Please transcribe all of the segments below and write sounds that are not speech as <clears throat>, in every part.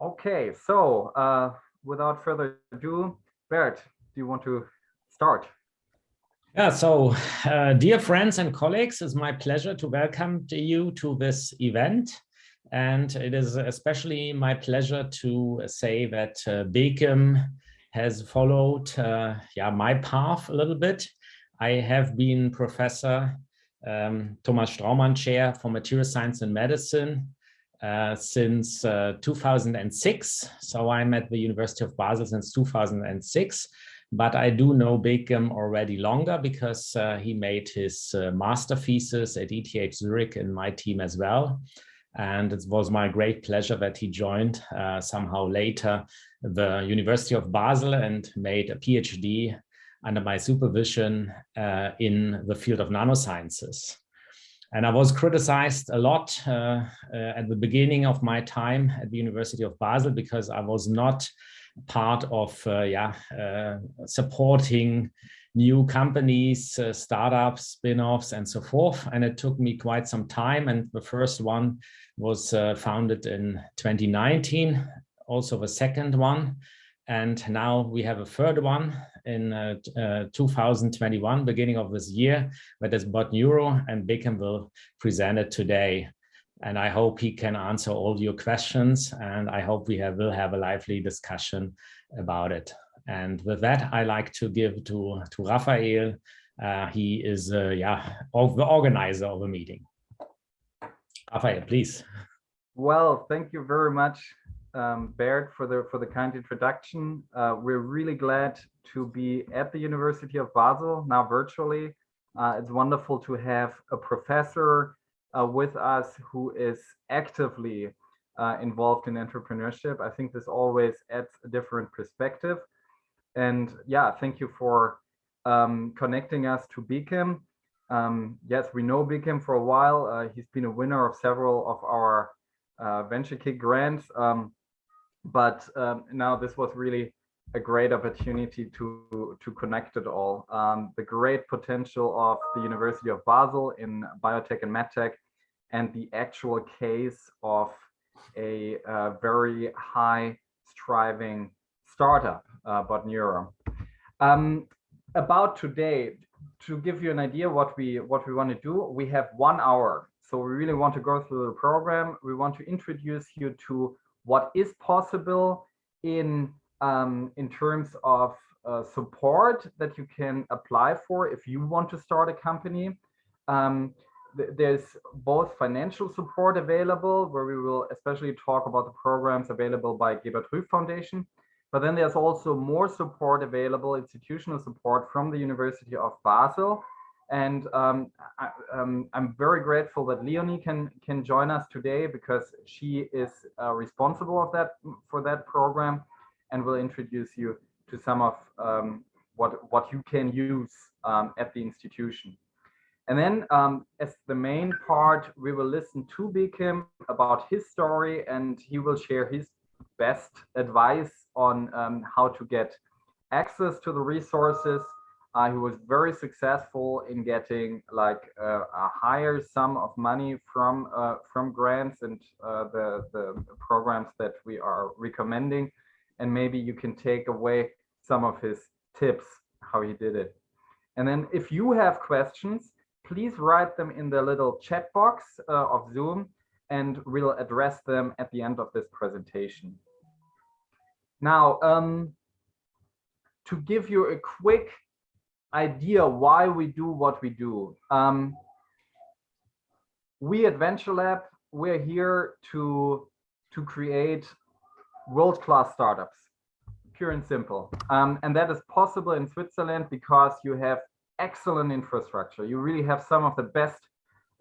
Okay, so uh, without further ado, Bert, do you want to start? Yeah, so uh, dear friends and colleagues, it's my pleasure to welcome you to this event. And it is especially my pleasure to say that uh, BEKIM has followed uh, yeah, my path a little bit. I have been Professor um, Thomas Straumann Chair for Material Science and Medicine uh, since uh, 2006. So I'm at the University of Basel since 2006. But I do know BEKIM already longer because uh, he made his uh, master thesis at ETH Zurich in my team as well. And it was my great pleasure that he joined uh, somehow later the University of Basel and made a PhD under my supervision in the field of nanosciences. And I was criticized a lot uh, uh, at the beginning of my time at the University of Basel because I was not part of uh, yeah, uh, supporting new companies, startups, spin-offs, and so forth. And it took me quite some time. And the first one was founded in 2019, also the second one. And now we have a third one in uh, uh, 2021, beginning of this year, that is BotNeuro, and BEKIM will present it today. And I hope he can answer all your questions, and I hope we have, will have a lively discussion about it. And with that, I like to give to, to Raphael. Uh, he is, uh, yeah, the organizer of the meeting. Raphael, please. Well, thank you very much, um, Bert, for the for the kind introduction. Uh, we're really glad to be at the University of Basel now virtually. Uh, it's wonderful to have a professor uh, with us who is actively uh, involved in entrepreneurship. I think this always adds a different perspective. And yeah, thank you for um, connecting us to BEKIM. Um, yes, we know BEKIM for a while. Uh, he's been a winner of several of our uh, venture kick grants. Um, but um, now this was really a great opportunity to to connect it all. Um, the great potential of the University of Basel in biotech and medtech, and the actual case of a very high striving startup, uh, BotNeuro. Um, about today, to give you an idea what we what we want to do, we have one hour. So we really want to go through the program. We want to introduce you to what is possible in um, in terms of uh, support that you can apply for if you want to start a company. Um, th there's both financial support available, where we will especially talk about the programs available by Gebert Rüff Foundation. But then there's also more support available, institutional support from the University of Basel, and um, I, am um, very grateful that Leonie can can join us today because she is uh, responsible of that for that program, and will introduce you to some of um, what what you can use um, at the institution. And then um, as the main part, we will listen to BEKIM about his story, and he will share his best advice on um, how to get access to the resources uh, he was very successful in getting like uh, a higher sum of money from uh, from grants and uh, the the programs that we are recommending, and maybe you can take away some of his tips how he did it. And then if you have questions, please write them in the little chat box uh, of Zoom, and we'll address them at the end of this presentation. Now, um, to give you a quick idea why we do what we do. Um, we at Venture Lab, we're here to, to create world-class startups, pure and simple. Um, and that is possible in Switzerland because you have excellent infrastructure. You really have some of the best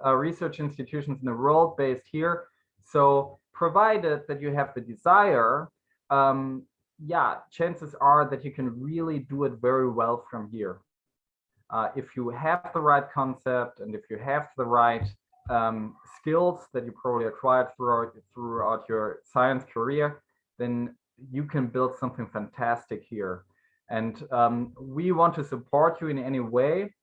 uh, research institutions in the world based here. So provided that you have the desire, um, yeah, chances are that you can really do it very well from here uh, if you have the right concept and if you have the right um, skills that you probably acquired throughout throughout your science career, then you can build something fantastic here. And um, we want to support you in any way.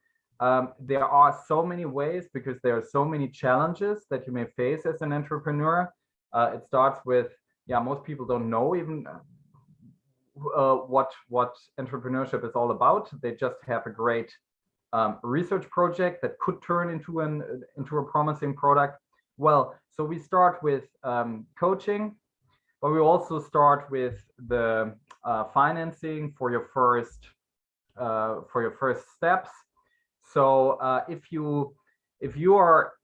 Um, there are so many ways because there are so many challenges that you may face as an entrepreneur. Uh, it starts with yeah, most people don't know even uh, what what entrepreneurship is all about. They just have a great um, research project that could turn into an into a promising product. Well, so we start with um, coaching, but we also start with the uh, financing for your first uh, for your first steps. So uh, if you if you are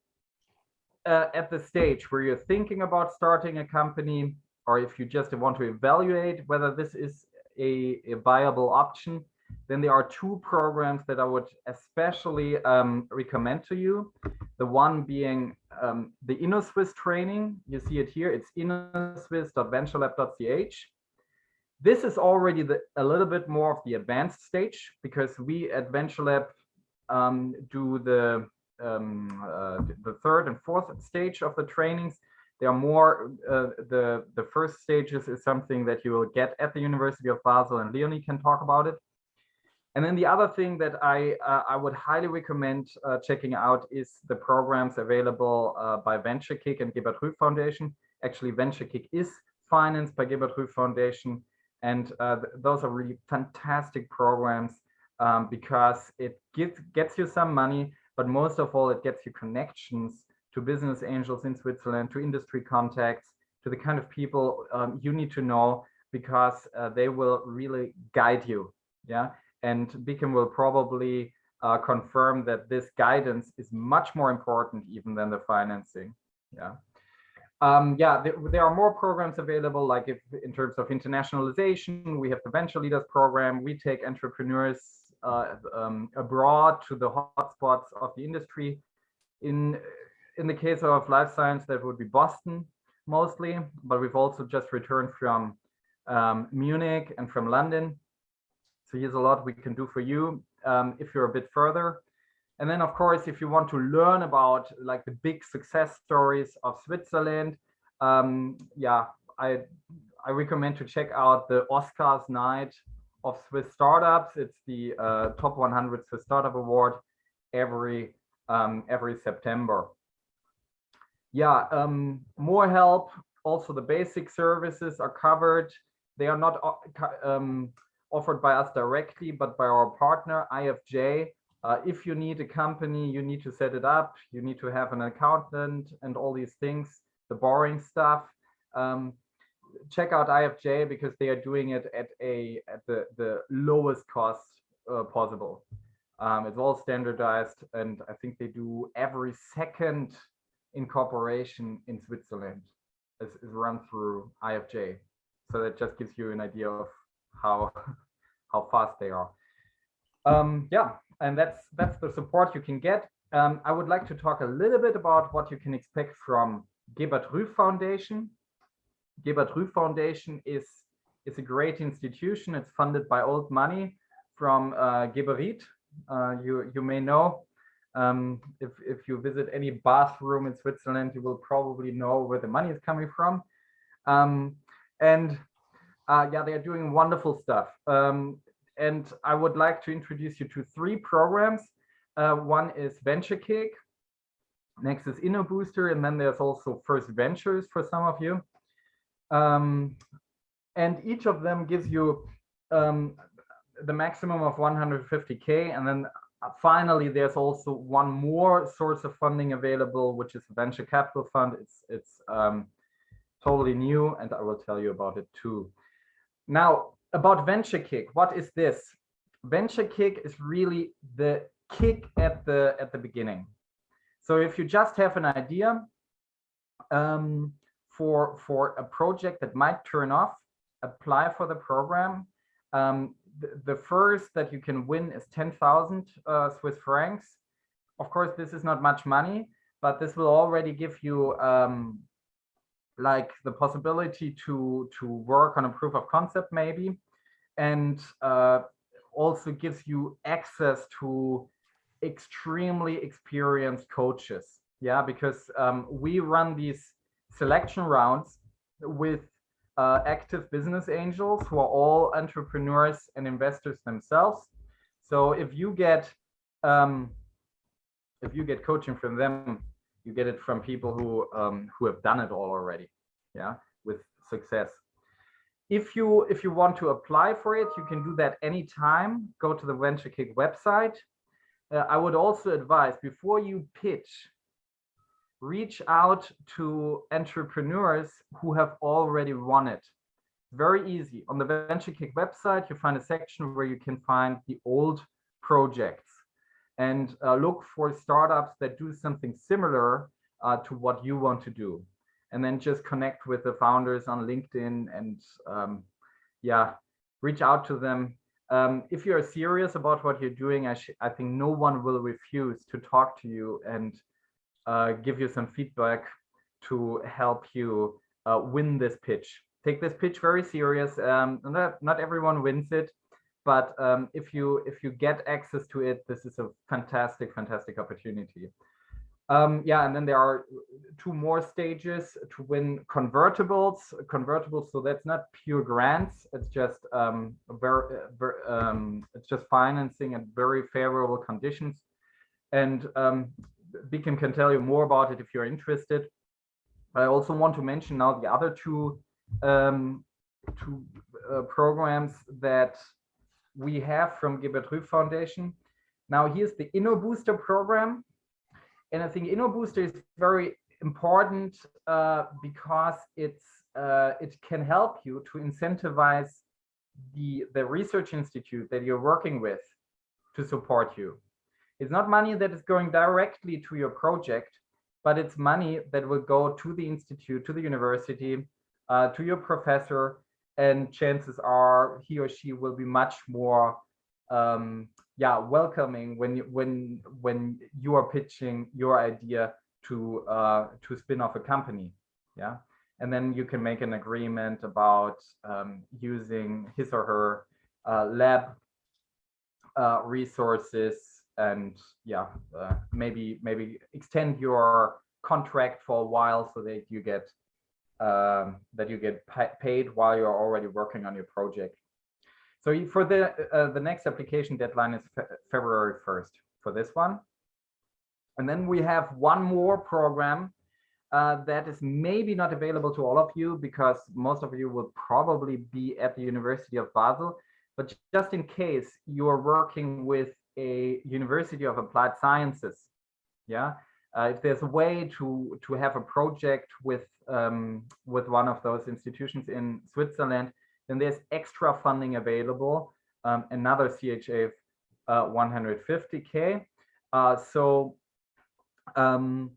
uh, at the stage where you're thinking about starting a company, or if you just want to evaluate whether this is a, a viable option, then there are two programs that I would especially um, recommend to you. The one being um, the Innosuisse training. You see it here. It's innosuisse.venturelab.ch. This is already the, a little bit more of the advanced stage because we at VentureLab um, do the um, uh, the third and fourth stage of the trainings. There are more, uh, the, the first stages is something that you will get at the University of Basel and Leonie can talk about it. And then the other thing that I, uh, I would highly recommend uh, checking out is the programs available uh, by VentureKick and Gebert Rüff Foundation. Actually, VentureKick is financed by Gebert Rüff Foundation. And uh, th those are really fantastic programs um, because it gets, gets you some money, but most of all, it gets you connections to business angels in Switzerland, to industry contacts, to the kind of people um, you need to know because uh, they will really guide you. Yeah. And BEKIM will probably uh, confirm that this guidance is much more important even than the financing. Yeah. Um, yeah, there, there, are more programs available, like if in terms of internationalization, we have the Venture Leaders Program. We take entrepreneurs uh, um, abroad to the hotspots of the industry. In in the case of life science, that would be Boston mostly, but we've also just returned from um, Munich and from London. So here's a lot we can do for you um, if you're a bit further. And then, of course, if you want to learn about like the big success stories of Switzerland, um, yeah, I I recommend to check out the Oscars Night of Swiss Startups. It's the uh, top 100 Swiss Startup Award every um, every September yeah, um, more help. Also, the basic services are covered. They are not uh, um, offered by us directly, but by our partner, IFJ. Uh, if you need a company, you need to set it up. You need to have an accountant and all these things, the boring stuff. Um, check out IFJ because they are doing it at a at the the lowest cost uh, possible. Um, it's all standardized, and I think they do every second incorporation in Switzerland is, is run through IFJ. So that just gives you an idea of how <laughs> how fast they are. Um, yeah, and that's that's the support you can get. Um, I would like to talk a little bit about what you can expect from Gebert Rüff Foundation. Gebert Rüff Foundation is is a great institution. It's funded by old money from uh, Geberit. Uh, you you may know um, if, if you visit any bathroom in Switzerland, you will probably know where the money is coming from. Um, and uh, yeah, they are doing wonderful stuff. Um, and I would like to introduce you to three programs. Uh, one is Venture Kick, next is InnoBooster, and then there's also First Ventures for some of you. Um, and each of them gives you um, the maximum of 150K, and then uh, finally, there's also one more source of funding available, which is venture capital fund. It's it's um, totally new, and I will tell you about it too. Now, about venture kick, what is this? Venture kick is really the kick at the at the beginning. So if you just have an idea um, for for a project that might turn off, apply for the program. Um, the, first that you can win is 10,000 uh, Swiss francs. Of course, this is not much money, but this will already give you um, like the possibility to to work on a proof of concept maybe, and uh, also gives you access to extremely experienced coaches. Yeah, because um, we run these selection rounds with uh, active business angels who are all entrepreneurs and investors themselves. So if you get um, if you get coaching from them, you get it from people who um, who have done it all already, yeah, with success. If you if you want to apply for it, you can do that anytime. Go to the venture kick website. Uh, I would also advise before you pitch, reach out to entrepreneurs who have already won it. Very easy. On the venture kick website, you find a section where you can find the old projects and uh, look for startups that do something similar uh, to what you want to do. And then just connect with the founders on LinkedIn and um, yeah, reach out to them. Um, if you're serious about what you're doing, I, I think no one will refuse to talk to you and uh, give you some feedback to help you uh, win this pitch. Take this pitch very serious. Um, not, not everyone wins it, but um, if you if you get access to it, this is a fantastic, fantastic opportunity. Um, yeah, and then there are two more stages to win convertibles. Convertibles, so that's not pure grants. It's just um, very, um, it's just financing at very favorable conditions. And um, BEKIM can tell you more about it if you're interested. I also want to mention now the other two um, two uh, programs that we have from Gebert Rüff Foundation. Now here's the InnoBooster program. And I think InnoBooster is very important uh, because it's uh, it can help you to incentivize the, the research institute that you're working with to support you. It's not money that is going directly to your project, but it's money that will go to the institute, to the university, uh, to your professor, and chances are he or she will be much more um, yeah welcoming when you when when you are pitching your idea to uh, to spin off a company yeah? And then you can make an agreement about um, using his or her uh, lab uh, resources and yeah uh, maybe maybe extend your contract for a while so that you get um, that you get paid while you're already working on your project. So for the uh, the next application deadline is fe February 1st for this one. And then we have one more program uh, that is maybe not available to all of you because most of you will probably be at the University of Basel. But just in case you are working with a University of Applied Sciences, yeah, uh, if there's a way to to have a project with um, with one of those institutions in Switzerland, then there's extra funding available, um, another CHF uh, 150k. Uh, so um,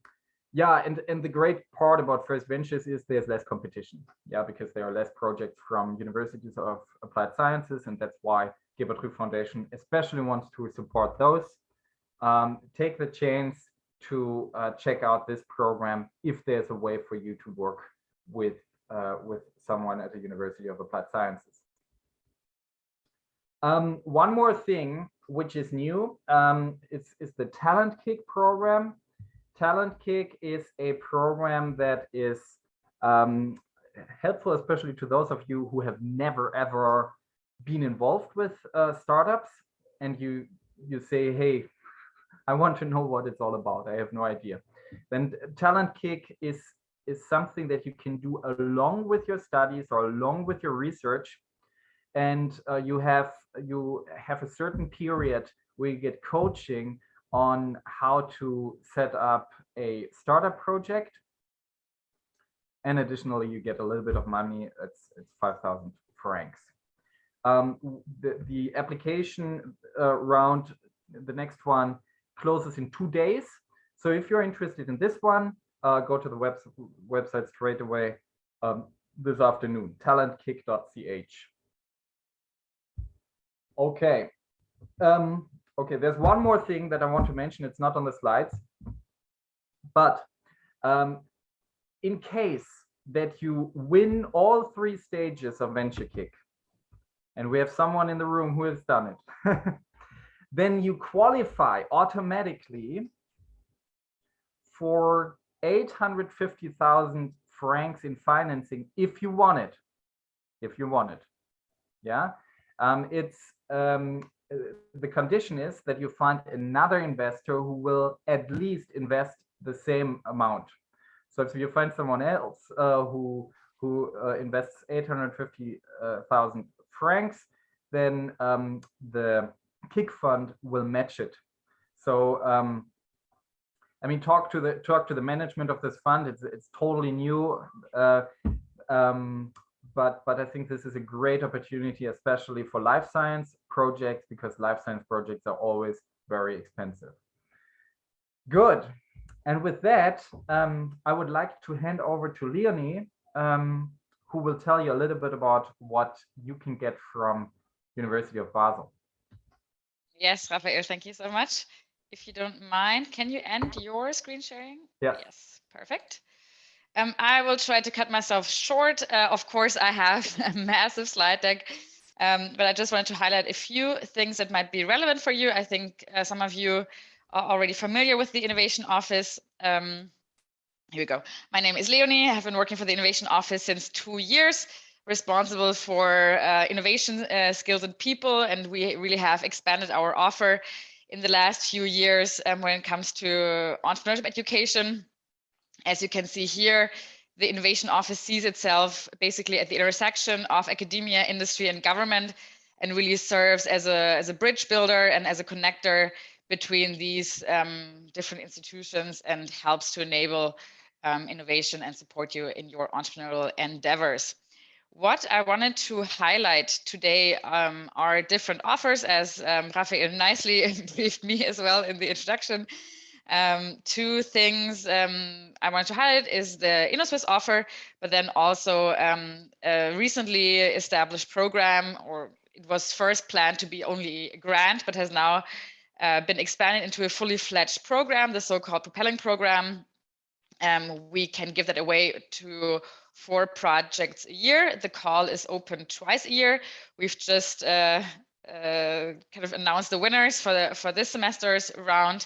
yeah, and and the great part about First Ventures is there's less competition. Yeah, because there are less projects from universities of applied sciences, and that's why Gebert Rüff Foundation especially wants to support those. Um, take the chance to uh, check out this program if there's a way for you to work with uh, with someone at the University of Applied Sciences. Um, one more thing which is new um, is, is the Talent Kick program. Talent Kick is a program that is um, helpful, especially to those of you who have never ever been involved with uh, startups and you you say, hey, I want to know what it's all about. I have no idea. Then Talent Kick is is something that you can do along with your studies or along with your research, and uh, you have you have a certain period where you get coaching on how to set up a startup project. And additionally, you get a little bit of money. It's it's five thousand francs. Um, the the application uh, round, the next one closes in two days. So if you're interested in this one, uh, go to the web website straight away um, this afternoon, talentkick.ch. Okay. Um, okay, there's one more thing that I want to mention. It's not on the slides, but um, in case that you win all three stages of venture kick and we have someone in the room who has done it, <laughs> then you qualify automatically for 850,000 francs in financing if you want it. If you want it. Yeah. Um, it's um, the condition is that you find another investor who will at least invest the same amount. So if you find someone else uh, who who uh, invests 850,000 francs, then um, the kick fund will match it. So um, I mean, talk to the talk to the management of this fund. It's it's totally new, uh, um, but but I think this is a great opportunity, especially for life science projects, because life science projects are always very expensive. Good. And with that, um, I would like to hand over to Leonie, um, who will tell you a little bit about what you can get from University of Basel. Yes, Raphael, thank you so much. If you don't mind, can you end your screen sharing? Yeah. Yes, perfect. Um, I will try to cut myself short. Uh, of course, I have <laughs> a massive slide deck, um, but I just wanted to highlight a few things that might be relevant for you. I think uh, some of you are already familiar with the Innovation Office. Um, here we go. My name is Leonie. I have been working for the Innovation Office since two years, responsible for uh, innovation uh, skills and people, and we really have expanded our offer in the last few years um, when it comes to entrepreneurship education. As you can see here, the Innovation Office sees itself basically at the intersection of academia, industry, and government, and really serves as a, as a bridge builder and as a connector between these um, different institutions and helps to enable um, innovation and support you in your entrepreneurial endeavors. What I wanted to highlight today um, are different offers, as um, Raphael nicely <laughs> briefed me as well in the introduction. Um, two things um, I want to highlight is the Innosuisse offer, but then also um, a recently established program, or it was first planned to be only a grant, but has now uh, been expanded into a fully fledged program, the so-called propelling program. Um, we can give that away to four projects a year. The call is open twice a year. We've just uh, uh, kind of announced the winners for the for this semester's round.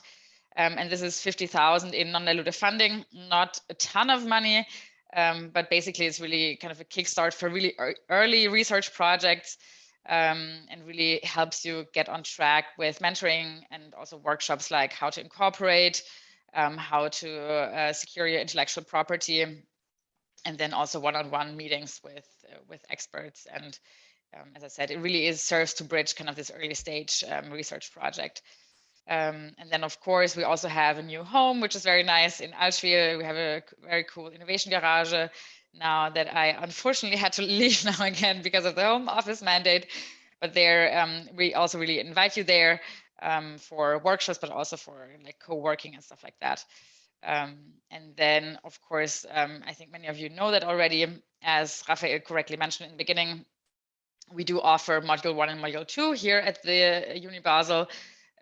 Um, and this is 50,000 in non-dilutive funding, not a ton of money, um, but basically it's really kind of a kickstart for really early research projects um, and really helps you get on track with mentoring and also workshops like how to incorporate, um, how to uh, secure your intellectual property, and then also one-on-one -on -one meetings with uh, with experts. And um, as I said, it really is serves to bridge kind of this early stage um, research project. Um, and then, of course, we also have a new home, which is very nice in Allschwil. We have a very cool innovation garage now that I unfortunately had to <laughs> leave now again because of the home office mandate. But there, um, we also really invite you there um, for workshops, but also for like co-working and stuff like that. Um, and then, of course, um, I think many of you know that already, as Raphael correctly mentioned in the beginning, we do offer module one and module two here at the Uni Basel.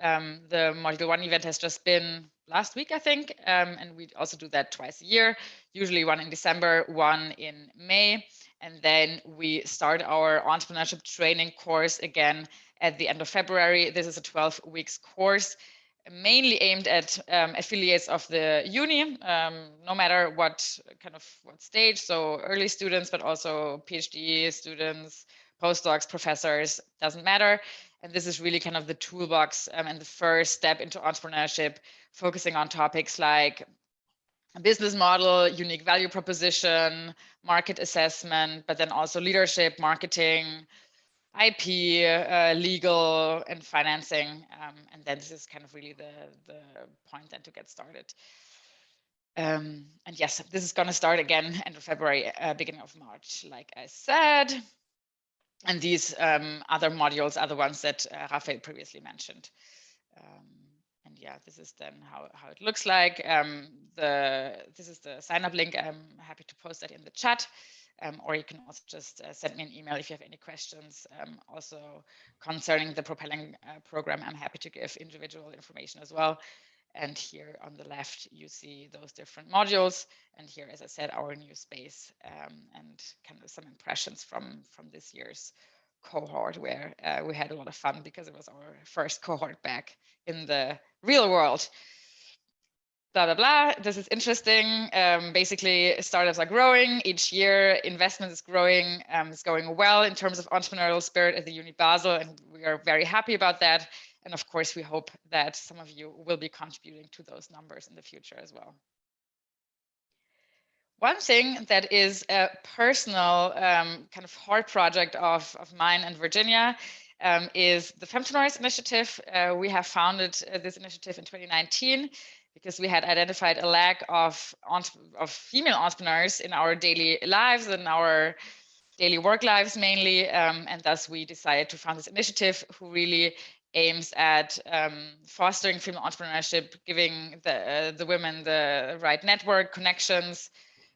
Um, the module one event has just been last week, I think, um, and we also do that twice a year, usually one in December, one in May. And then we start our entrepreneurship training course again at the end of February. This is a 12 weeks course mainly aimed at um, affiliates of the uni, um, no matter what kind of what stage. So early students, but also PhD students, postdocs, professors, doesn't matter. And this is really kind of the toolbox um, and the first step into entrepreneurship, focusing on topics like business model, unique value proposition, market assessment, but then also leadership, marketing, IP, uh, legal, and financing. Um, and then this is kind of really the, the point then to get started. Um, and yes, this is going to start again end of February, uh, beginning of March, like I said. And these um, other modules are the ones that uh, Raphael previously mentioned. Yeah, this is then how, how it looks like. Um, the This is the sign up link. I'm happy to post that in the chat. Um, or you can also just uh, send me an email if you have any questions. Um, also concerning the propelling uh, program, I'm happy to give individual information as well. And here on the left, you see those different modules. And here, as I said, our new space um, and kind of some impressions from, from this year's cohort where uh, we had a lot of fun because it was our first cohort back in the real world blah, blah, blah. This is interesting. Um, basically, startups are growing each year. Investment is growing. Um, it's going well in terms of entrepreneurial spirit at the Uni Basel, and we are very happy about that. And of course, we hope that some of you will be contributing to those numbers in the future as well. One thing that is a personal um, kind of heart project of, of mine and Virginia um, is the Femtonoise initiative. Uh, we have founded uh, this initiative in 2019 because we had identified a lack of, of female entrepreneurs in our daily lives and our daily work lives mainly. Um, and thus we decided to found this initiative who really aims at um, fostering female entrepreneurship, giving the, uh, the women the right network, connections,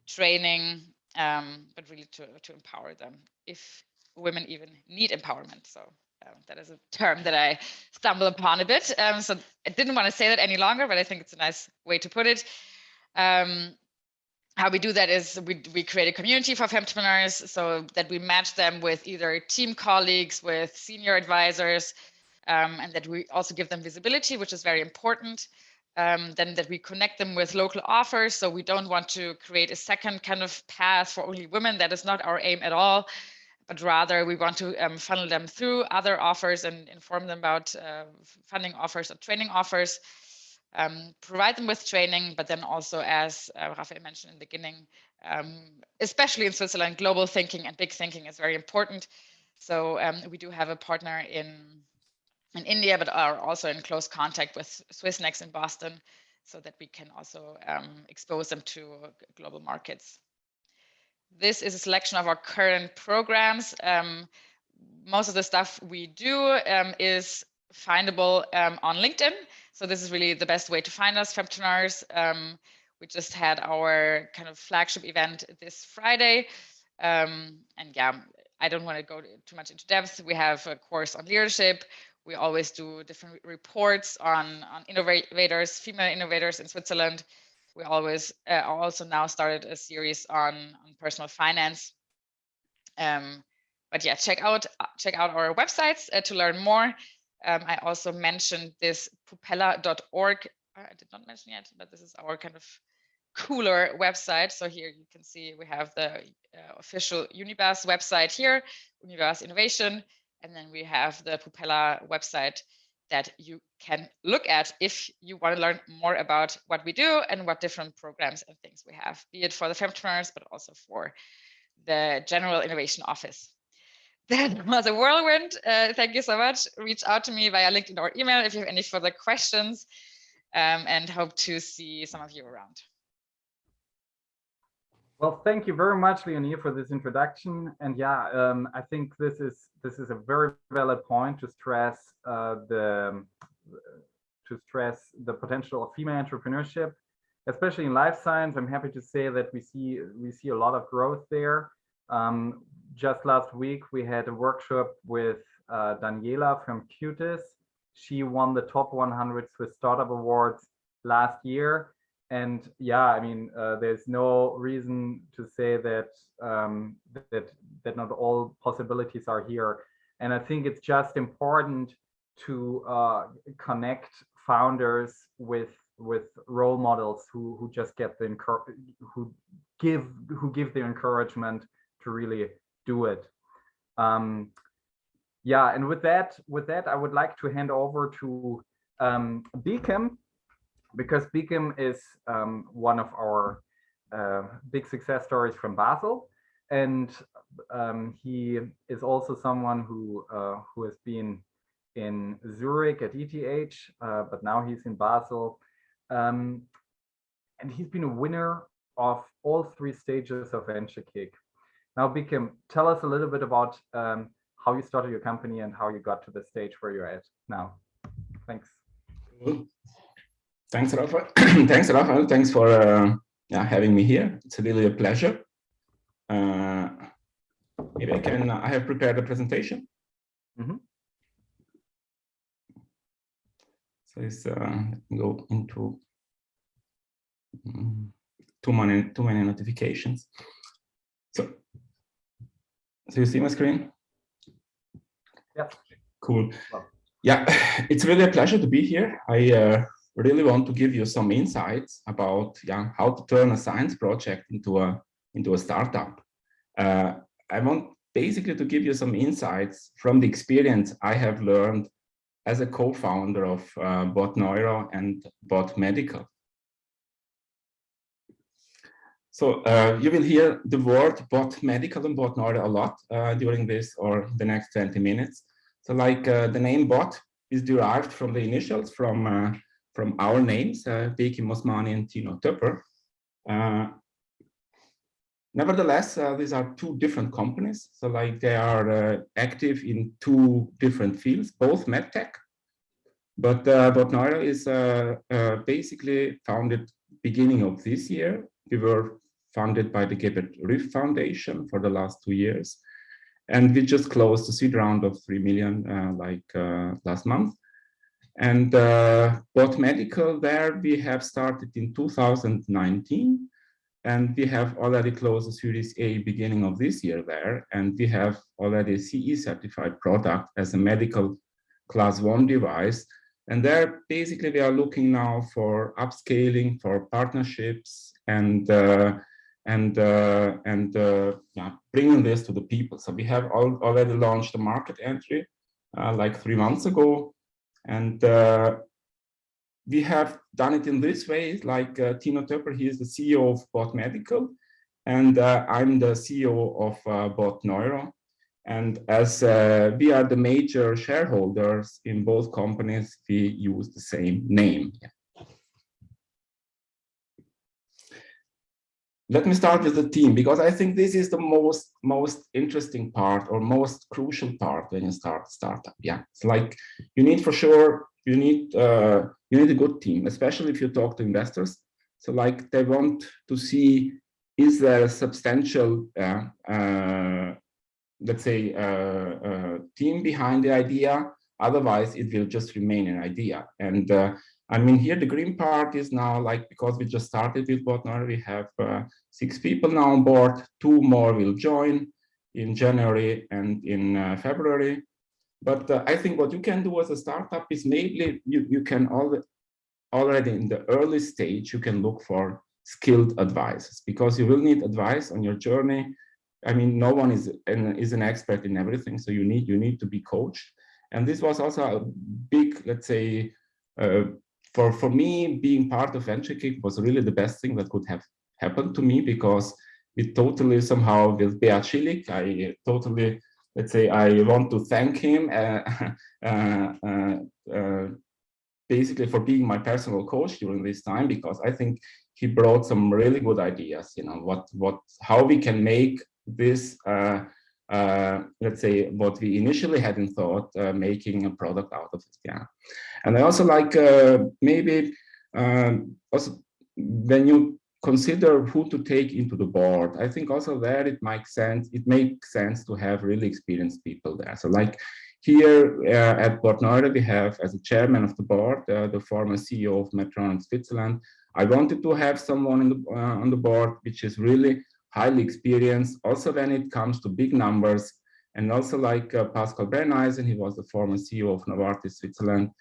training, um, but really to, to empower them if women even need empowerment. So um, that is a term that I stumble upon a bit. Um, so I didn't want to say that any longer, but I think it's a nice way to put it. Um, how we do that is we, we create a community for femtrepreneurs so that we match them with either team colleagues, with senior advisors, um, and that we also give them visibility, which is very important. Um, then that we connect them with local offers. So we don't want to create a second kind of path for only women. That is not our aim at all but rather we want to um, funnel them through other offers and inform them about uh, funding offers or training offers, um, provide them with training, but then also as uh, Rafael mentioned in the beginning, um, especially in Switzerland, global thinking and big thinking is very important. So um, we do have a partner in, in India, but are also in close contact with Swissnex in Boston so that we can also um, expose them to global markets this is a selection of our current programs. Um, most of the stuff we do um, is findable um, on LinkedIn. So this is really the best way to find us, Femtonoires. Um, we just had our kind of flagship event this Friday. Um, and yeah, I don't want to go too much into depth. We have a course on leadership. We always do different reports on, on innovators, female innovators in Switzerland we always uh, also now started a series on, on personal finance. Um, but yeah, check out check out our websites uh, to learn more. Um, I also mentioned this pupella.org. I did not mention yet, but this is our kind of cooler website. So here you can see we have the uh, official Unibas website here, Unibas Innovation, and then we have the Pupella website that you can look at if you want to learn more about what we do and what different programs and things we have, be it for the femtrepreneurs, but also for the General Innovation Office. That was a whirlwind. Uh, thank you so much. Reach out to me via LinkedIn or email if you have any further questions um, and hope to see some of you around. Well, thank you very much, Leonie, for this introduction. And yeah, um, I think this is this is a very valid point to stress uh, the to stress the potential of female entrepreneurship, especially in life science. I'm happy to say that we see we see a lot of growth there. Um, just last week, we had a workshop with uh, Daniela from Qtis. She won the top 100 Swiss Startup Awards last year and yeah i mean uh, there's no reason to say that um, that that not all possibilities are here. And i think it's just important to uh, connect founders with with role models who who just get the who give who give the encouragement to really do it. Um, yeah and with that with that i would like to hand over to um, BEKIM because BEKIM is um, one of our uh, big success stories from Basel. And um, he is also someone who uh, who has been in Zurich at ETH, uh, but now he's in Basel. Um, and he's been a winner of all three stages of VentureKick. Now, BEKIM, tell us a little bit about um, how you started your company and how you got to the stage where you're at now. Thanks. Thanks, Rafa. <clears throat> Thanks, Rafa. Thanks for uh, yeah, having me here. It's really a pleasure. Uh, maybe I can, I have prepared a presentation. Mm -hmm. So let's uh, go into um, too many, too many notifications. So, so you see my screen? Yeah. Cool. <sighs> Yeah, it's really a pleasure to be here. I uh, really want to give you some insights about yeah, how to turn a science project into a, into a startup. Uh, I want basically to give you some insights from the experience I have learned as a co-founder of uh, Bot Neuro and Bot Medical. So uh, you will hear the word bot medical and bot neuro a lot uh, during this or the next 20 minutes. So like uh, the name bot is derived from the initials from uh, from our names, uh, Bekim Osmani and Tino Töpper. Uh, nevertheless, uh, these are two different companies. So like they are uh, active in two different fields, both medtech. But uh, Bot is uh, uh, basically founded beginning of this year. We were funded by the Gebert Rüff Foundation for the last two years. And we just closed the seed round of 3 million like last month. And uh, Bot Medical there, we have started in 2019 and we have already closed the Series A beginning of this year there. And we have already a CE certified product as a medical class one device. And there basically we are looking now for upscaling, for partnerships and uh, and uh, and uh, yeah, bringing this to the people. So we have al already launched the market entry uh, like three months ago, and uh, we have done it in this way. Like uh, Tino Töpper, he is the CEO of Bot Medical, and uh, I'm the CEO of Bot Neuro. And as we are the major shareholders in both companies, we use the same name. Let me start with the team because I think this is the most most interesting part or most crucial part when you start startup. Yeah, it's like you need for sure you need uh, you need a good team, especially if you talk to investors. So like they want to see is there a substantial uh, uh, let's say uh, uh, team behind the idea. Otherwise, it will just remain an idea and uh, I mean, here the green part is now like, because we just started with Bot Neuro, we have uh, six people now on board, two more will join in January and in uh, February. But uh, I think what you can do as a startup is maybe you, you can already, already in the early stage, you can look for skilled advisors because you will need advice on your journey. I mean, no one is an, is an expert in everything. So you need, you need to be coached. And this was also a big, let's say, uh, for, for me, being part of VentureKick was really the best thing that could have happened to me because it totally somehow with Beat Schillig, I totally, let's say, I want to thank him <laughs> uh, uh, uh, basically for being my personal coach during this time because I think he brought some really good ideas, you know, what, what, how we can make this uh, uh, let's say what we initially had in thought uh, making a product out of it yeah. And i also like uh, maybe um, also when you consider who to take into the board i think also there it makes sense it makes sense to have really experienced people there. So like here uh, at Neuro, we have as a chairman of the board uh, the former ceo of medtronic switzerland i wanted to have someone the, uh, on the board which is really highly experienced, also when it comes to big numbers, and also like uh, Pascal Brenneisen, he was the former CEO of Novartis Switzerland.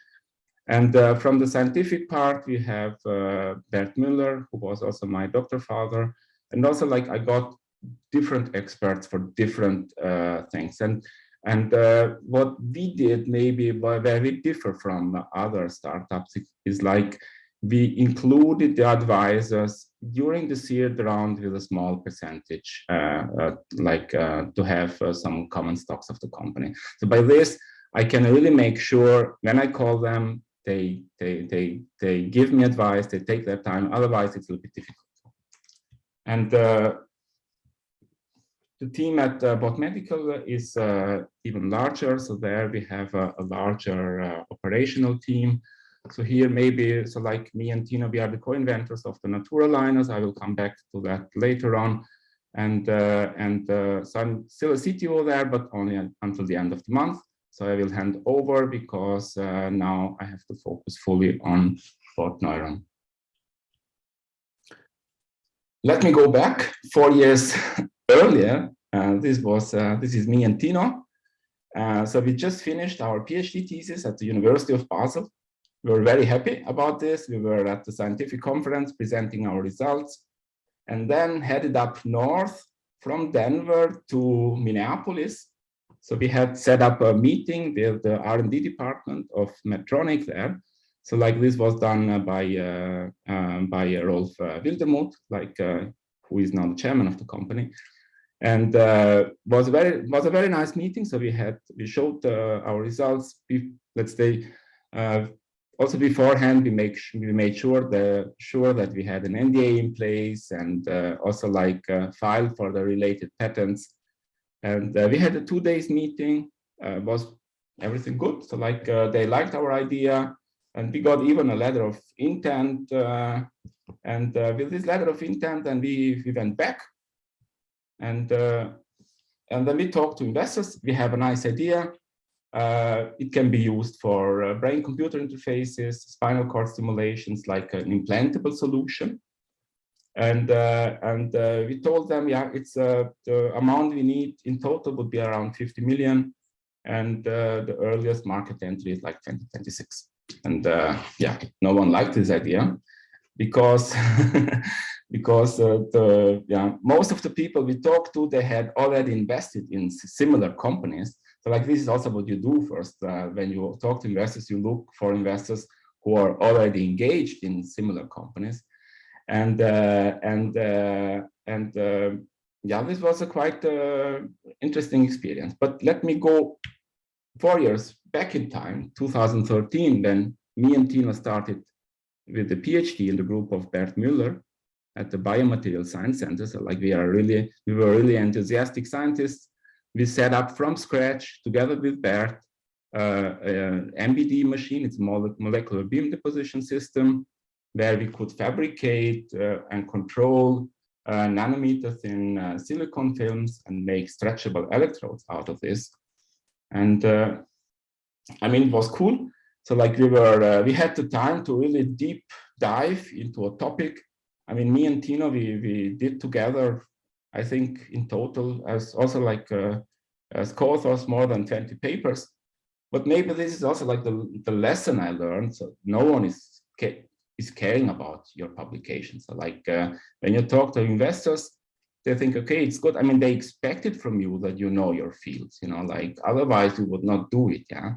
And uh, from the scientific part, we have uh, Bert Müller, who was also my doctor father. And also like I got different experts for different uh, things. And, and uh, what we did maybe where we differ from other startups is like we included the advisors during the seed round with a small percentage, uh, uh, like uh, to have uh, some common stocks of the company. So by this, I can really make sure when I call them, they they they they give me advice, they take their time. Otherwise, it's a little bit difficult. And uh, the team at uh, Bot Medical is even larger. So there we have a, a larger operational team so here maybe, so like me and Tino, we are the co-inventors of the Natura liners. I will come back to that later on. And, uh, and uh, so I'm still a CTO there, but only until the end of the month. So I will hand over because uh, now I have to focus fully on Bot Neuro. Let me go back four years <laughs> earlier. Uh, this was, uh, this is me and Tino. Uh, so we just finished our PhD thesis at the University of Basel we were very happy about this. We were at the scientific conference presenting our results and then headed up north from Denver to Minneapolis. So we had set up a meeting with the R&D department of Medtronic there. So like this was done uh, by uh, um, by Rolf uh, Wildermuth, like uh, who is now the chairman of the company. And uh, was very was a very nice meeting. So we had we showed uh, our results. let's say uh, also beforehand we make we made sure the sure that we had an NDA in place and uh, also like a file for the related patents. And uh, we had a two days meeting. Uh, was everything good? So like they liked our idea and we got even a letter of intent and uh, with this letter of intent, and we, we went back and uh, and then we talked to investors. We have a nice idea. Uh, it can be used for uh, brain-computer interfaces, spinal cord stimulations, like an implantable solution. And uh, and uh, we told them, yeah, it's the amount we need in total would be around 50 million, and the earliest market entry is like 2026. And yeah, no one liked this idea because <laughs> because uh, the yeah most of the people we talked to they had already invested in similar companies so like this is also what you do first uh, when you talk to investors you look for investors who are already engaged in similar companies and uh, and uh, and uh, yeah this was a quite uh, interesting experience but let me go four years back in time 2013 when me and Tino started with the PhD in the group of Bert Müller at the Biomaterial Science Center. So like we are really, we were really enthusiastic scientists. We set up from scratch together with Bert uh, an MBD machine, it's a molecular beam deposition system, where we could fabricate uh, and control uh, nanometers in uh, silicon films and make stretchable electrodes out of this. And uh, I mean, it was cool so like we were, uh, we had the time to really deep dive into a topic. I mean, me and Tino, we, we did together, I think in total, as also like uh, as co-authors, more than 20 papers. But maybe this is also like the, the lesson I learned. So no one is, is caring about your publication. So like uh, when you talk to investors, they think, okay, it's good. I mean, they expect it from you that you know your fields, you know, like otherwise you would not do it, yeah.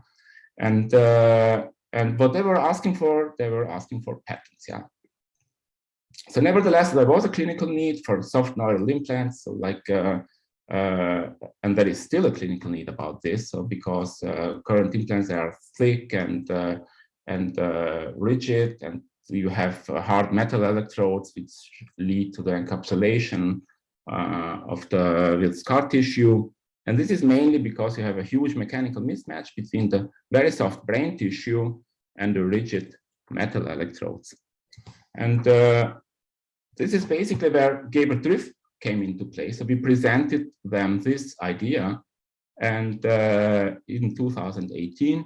And uh, and what they were asking for, they were asking for patents, yeah. So nevertheless, there was a clinical need for soft neural implants, so like, uh, uh, and there is still a clinical need about this, so because uh, current implants are thick and uh, and uh, rigid, and you have hard metal electrodes which lead to the encapsulation of the with scar tissue. And this is mainly because you have a huge mechanical mismatch between the very soft brain tissue and the rigid metal electrodes. And uh, this is basically where Gebert Rüf came into play. So we presented them this idea and uh, in 2018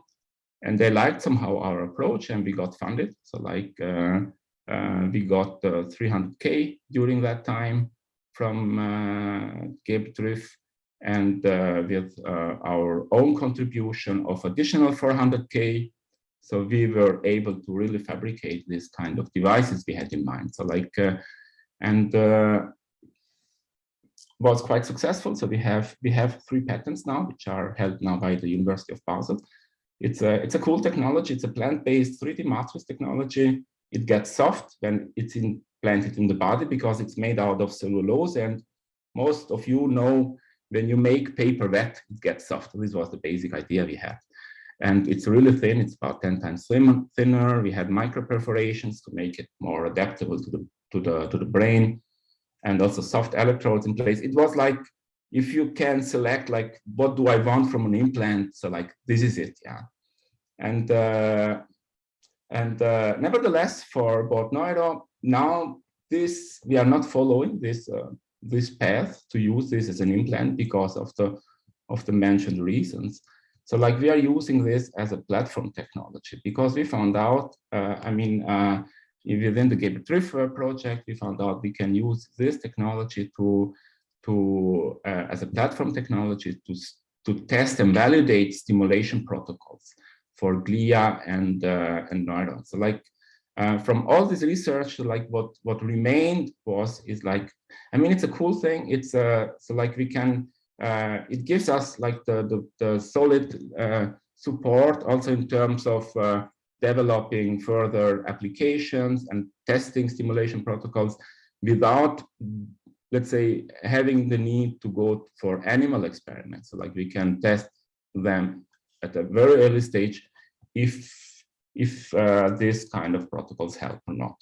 and they liked somehow our approach and we got funded. So like uh, uh we got 300K during that time from uh, Gebert Rüf and uh, with uh, our own contribution of additional 400k so we were able to really fabricate this kind of devices we had in mind so like uh, and uh, was quite successful so we have we have three patents now which are held now by the university of basel it's a it's a cool technology it's a plant-based 3d matrix technology it gets soft when it's implanted in the body because it's made out of cellulose and most of you know when you make paper wet, it gets soft. This was the basic idea we had. And it's really thin, it's about 10 times thinner. We had micro perforations to make it more adaptable to the, to the, to the brain and also soft electrodes in place. It was like, if you can select like, what do I want from an implant? So like, this is it, yeah. And, uh, and uh, nevertheless, for Bot Neuro, now this, we are not following this uh, this path to use this as an implant because of the of the mentioned reasons. So like we are using this as a platform technology because we found out, uh, I mean, uh, within the Trüff project, we found out we can use this technology to, to uh, as a platform technology to, to test and validate stimulation protocols for glia and, uh, and neurons. So like uh, from all this research, like what what remained was is like, I mean, it's a cool thing. It's uh, so like we can, uh, it gives us like the the, the solid uh, support also in terms of uh, developing further applications and testing stimulation protocols without let's say, having the need to go for animal experiments. So like we can test them at a very early stage if, if uh, this kind of protocols help or not.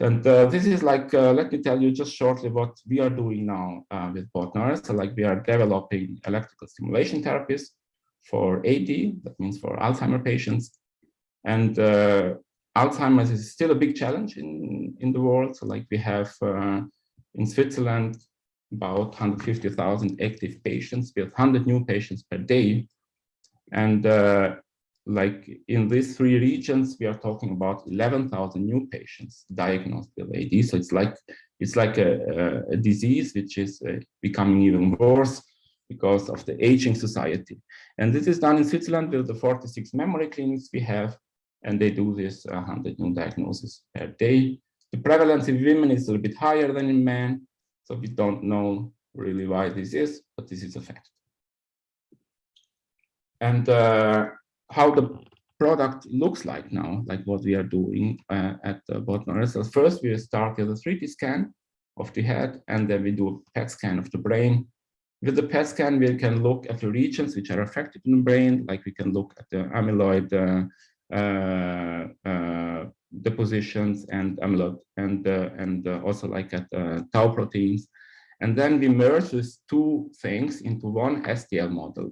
And uh, this is like, uh, let me tell you just shortly what we are doing now uh, with Bot Neuro. So like we are developing electrical stimulation therapies for AD, that means for Alzheimer patients. And uh, Alzheimer's is still a big challenge in, in the world. So like we have uh, in Switzerland about 150,000 active patients with 100 new patients per day. And uh, like in these three regions, we are talking about 11,000 new patients diagnosed with AD. So it's like it's like a, a disease which is uh, becoming even worse because of the aging society. And this is done in Switzerland with the 46 memory clinics we have, and they do this 100 new diagnoses per day. The prevalence in women is a little bit higher than in men, so we don't know really why this is, but this is a fact. And uh, how the product looks like now, like what we are doing uh, at uh, Bot Neuro. So first, we start with a 3D scan of the head, and then we do a PET scan of the brain. With the PET scan, we can look at the regions which are affected in the brain, like we can look at the amyloid uh, uh, uh depositions and amyloid, and uh, and uh, also like at tau proteins. And then we merge these two things into one STL model.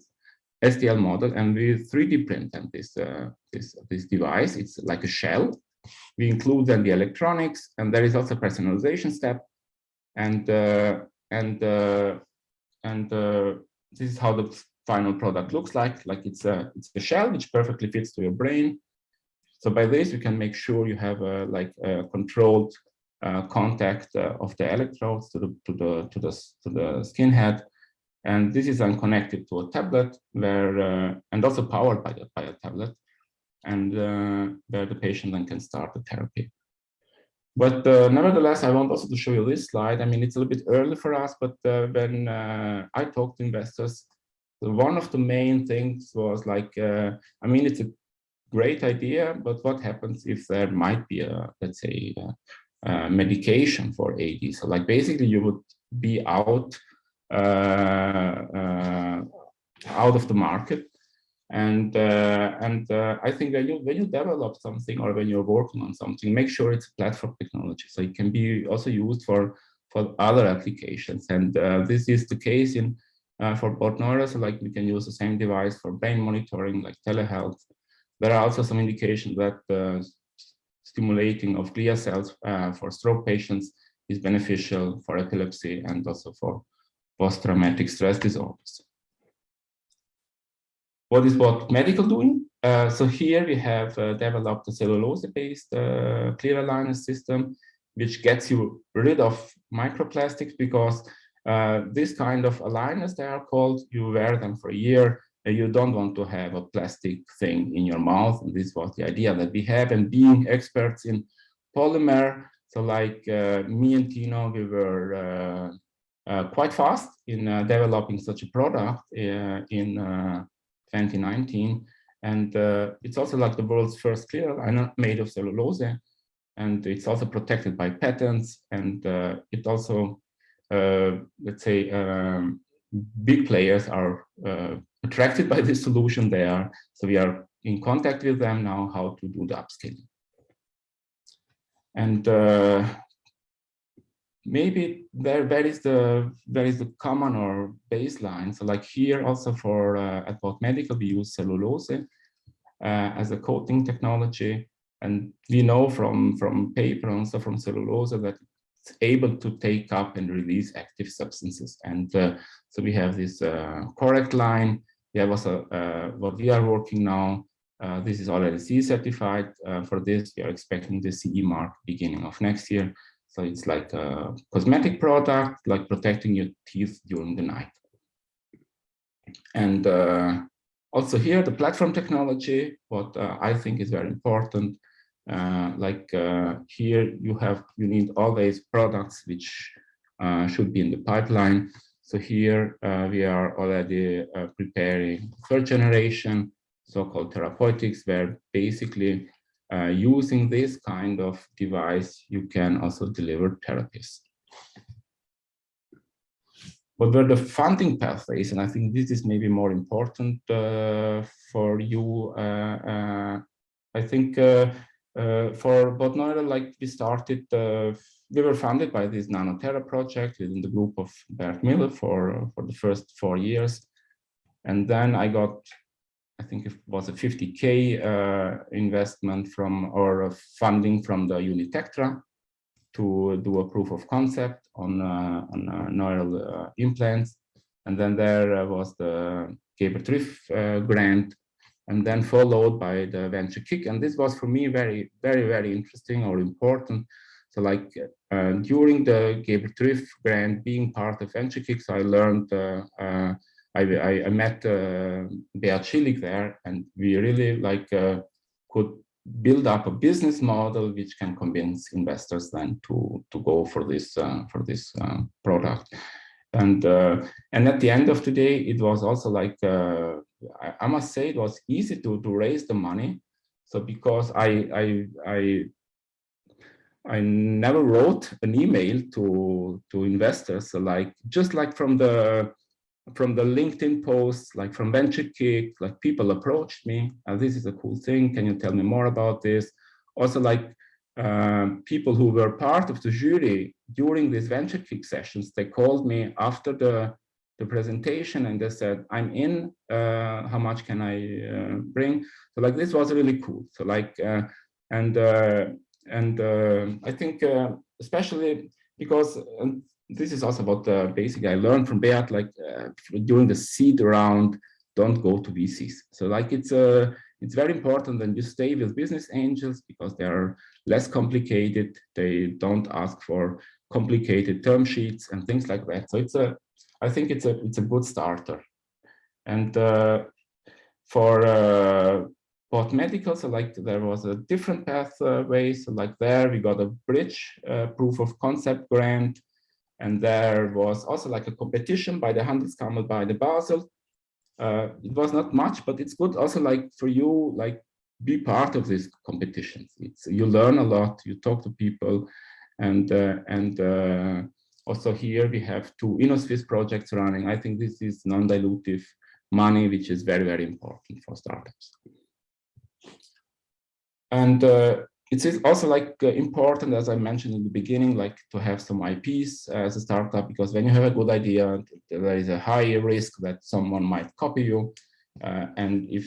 STL model and we 3D print them this, uh, this, this device. It's like a shell. We include then the electronics and there is also personalization step. And, uh, and, uh, and uh, this is how the final product looks like. Like it's a, it's a shell which perfectly fits to your brain. So by this, you can make sure you have a, like a controlled uh, contact uh, of the electrodes to the, to the, to the, to the skin head and this is then connected to a tablet where, uh, and also powered by, the, by a tablet, and uh, where the patient then can start the therapy. But uh, nevertheless, I want also to show you this slide. I mean, it's a little bit early for us, but uh, when I talk to investors, one of the main things was like, I mean, it's a great idea, but what happens if there might be a, let's say, a medication for AD? So like basically you would be out uh, uh, out of the market. And uh, and I think when you when you develop something or when you're working on something, make sure it's a platform technology, so it can be also used for for other applications. And this is the case in uh, for Bot Neuro, so like we can use the same device for brain monitoring, like telehealth. There are also some indications that stimulating of glia cells uh, for stroke patients is beneficial for epilepsy and also for post-traumatic stress disorders. What is Bot Medical doing? Uh, so here we have uh, developed a cellulose-based uh, clear aligner system, which gets you rid of microplastics because uh, this kind of aligners, they are called, you wear them for a year, you don't want to have a plastic thing in your mouth. And this was the idea that we have, and being experts in polymer, so like uh, me and Tino, we were uh, uh, quite fast in uh, developing such a product uh, in 2019. And it's also like the world's first clear aligner made of cellulose. And it's also protected by patents. And it also, let's say, um, big players are attracted by this solution They are. So we are in contact with them now how to do the upscaling. And uh, maybe there there is the there is the common or baseline? So like here also for uh, at Bot Medical we use cellulose uh, as a coating technology. And we know from from paper and also from cellulose that able to take up and release active substances and uh, so we have this uh, correct line we have also uh, what we are working now uh, this is already CE certified for this we are expecting the CE mark beginning of next year so it's like a cosmetic product, like protecting your teeth during the night. And uh, also here, the platform technology, what uh, I think is very important. Uh, like uh, here, you have you need always products which uh, should be in the pipeline. So here uh, we are already preparing third generation, so-called therapeutics, where basically uh, using this kind of device, you can also deliver therapies. what were the funding pathways? And I think this is maybe more important uh, for you. Uh, uh, I think uh, uh, for Bot Neuro, like we started, we were funded by this Nano-Tera project within the group of Bert Müller for, for the first four years. And then I got, I think it was a 50K investment from, or funding from the Unitectra to do a proof of concept on, uh, on uh, neural uh, implants. And then there was the Gebert Rüf grant and then followed by the venture kick. And this was for me very, very, very interesting or important. So like uh, during the Gebert Rüf grant, being part of venture kicks, I learned, uh, uh, I, I, met uh, Beat Schillig there and we really like could build up a business model which can convince investors then to to go for this uh, for this uh, product and uh, and at the end of the day it was also like uh, I, I, must say it was easy to to raise the money so because I I I I never wrote an email to to investors so like just like from the from the LinkedIn posts, like from Venture Kick, like people approached me, uh, this is a cool thing, can you tell me more about this? Also like uh, people who were part of the jury during these Venture Kick sessions, they called me after the, the presentation and they said, I'm in, uh, how much can I uh, bring? So like this was really cool. So like, uh, and, uh, and I think especially because this is also about the basic I learned from Beat, like uh, during the seed round, don't go to VCs. So like it's a, uh, it's very important that you stay with business angels because they are less complicated. They don't ask for complicated term sheets and things like that. So it's a, I think it's a, it's a good starter. And uh, for uh, Bot Medical, so like there was a different pathway. So like there we got a bridge uh, proof of concept grant and there was also like a competition by the Handelskammer, by the Basel. Uh, it was not much, but it's good also like for you, like be part of these competitions. It's, you learn a lot, you talk to people, and uh, and uh, also here we have two Innosuisse projects running. I think this is non-dilutive money, which is very, very important for startups. And uh, it's also like uh, important, as I mentioned in the beginning, like to have some IPs as a startup, because when you have a good idea, there is a high risk that someone might copy you. Uh, and if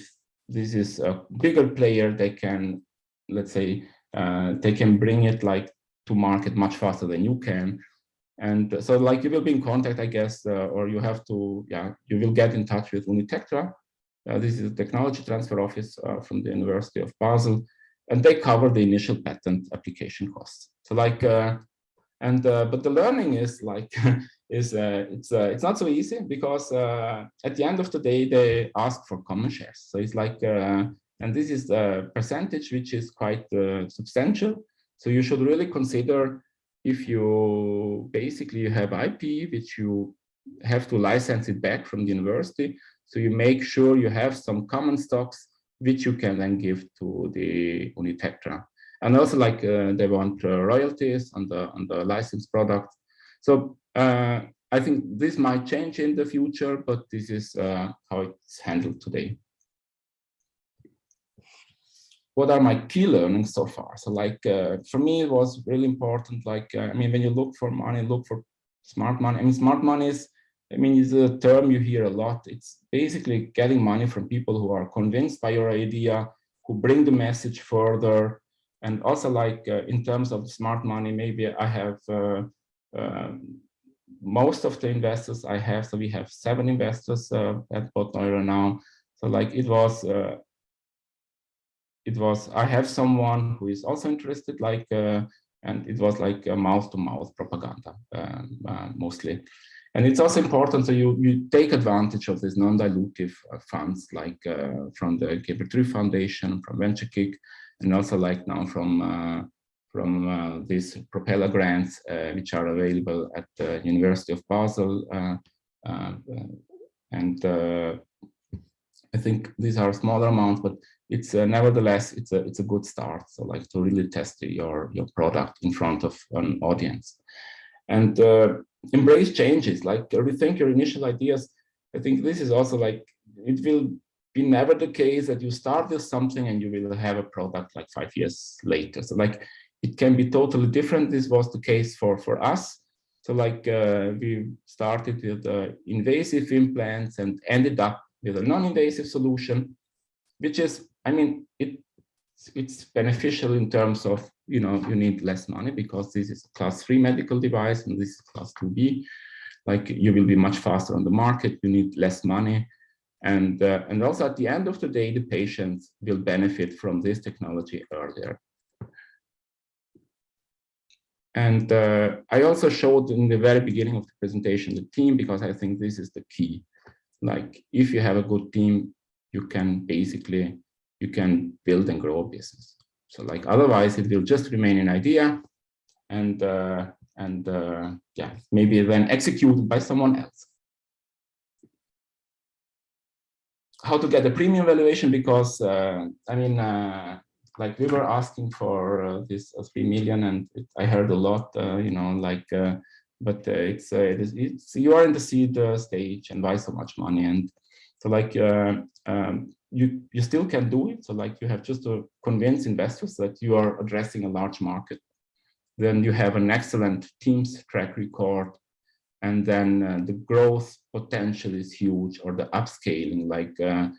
this is a bigger player, they can, let's say, uh, they can bring it like to market much faster than you can. And so like you will be in contact, I guess, uh, or you have to, yeah, you will get in touch with Unitectra. Uh, this is the technology transfer office uh, from the University of Basel and they cover the initial patent application costs. So like, and but the learning is like, <laughs> is uh, it's uh, it's not so easy because uh, at the end of the day they ask for common shares. So it's like, and this is the percentage which is quite substantial. So you should really consider if you basically you have IP which you have to license it back from the university. So you make sure you have some common stocks which you can then give to the Unitectra. And also like uh, they want uh, royalties on the, on the licensed product. So uh, I think this might change in the future, but this is uh, how it's handled today. What are my key learnings so far? So like uh, for me, it was really important. Like, uh, I mean, when you look for money, look for smart money. I mean, smart money is I mean, it's a term you hear a lot. It's basically getting money from people who are convinced by your idea, who bring the message further. And also like uh, in terms of smart money, maybe I have uh, uh, most of the investors I have. So we have seven investors uh, at Bot now. So like it was, uh, it was, I have someone who is also interested like, uh, and it was like a mouth to mouth propaganda um, mostly. And it's also important that you, you take advantage of these non-dilutive uh, funds like uh, from the Gebert Rüf Foundation, from VentureKick, and also like now from uh, from uh, these propeller grants, uh, which are available at the University of Basel. Uh, and I think these are smaller amounts, but it's nevertheless, it's a, it's a good start. So like to really test your, your product in front of an audience. and uh, embrace changes, like rethink your initial ideas. I think this is also like, it will be never the case that you start with something and you will have a product like five years later. So like, it can be totally different. This was the case for, for us. So like uh, we started with uh, invasive implants and ended up with a non-invasive solution, which is, I mean, it it's beneficial in terms of, you know, you need less money because this is class three medical device and this is class 2B. Like you will be much faster on the market, you need less money. And, uh, and also at the end of the day, the patients will benefit from this technology earlier. And uh, I also showed in the very beginning of the presentation the team because I think this is the key. Like if you have a good team, you can basically you can build and grow a business. So like otherwise it will just remain an idea and uh, and uh, yeah, maybe then executed by someone else. How to get a premium valuation? Because uh, I mean, uh, like we were asking for uh, this uh, three million, and it, I heard a lot, you know, like, but it's, it is, it's you are in the seed stage, and why so much money? And so like um, you you still can do it. So like you have just to convince investors that you are addressing a large market. Then you have an excellent teams track record, and then uh, the growth potential is huge, or the upscaling. Like uh,